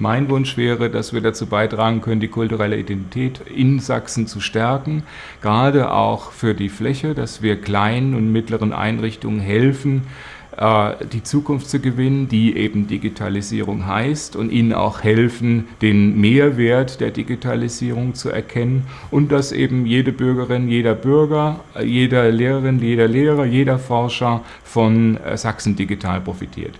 Mein Wunsch wäre, dass wir dazu beitragen können, die kulturelle Identität in Sachsen zu stärken, gerade auch für die Fläche, dass wir kleinen und mittleren Einrichtungen helfen, äh, die Zukunft zu gewinnen, die eben Digitalisierung heißt und ihnen auch helfen, den Mehrwert der Digitalisierung zu erkennen und dass eben jede Bürgerin, jeder Bürger, äh, jeder Lehrerin, jeder Lehrer, jeder Forscher von äh, Sachsen digital profitiert.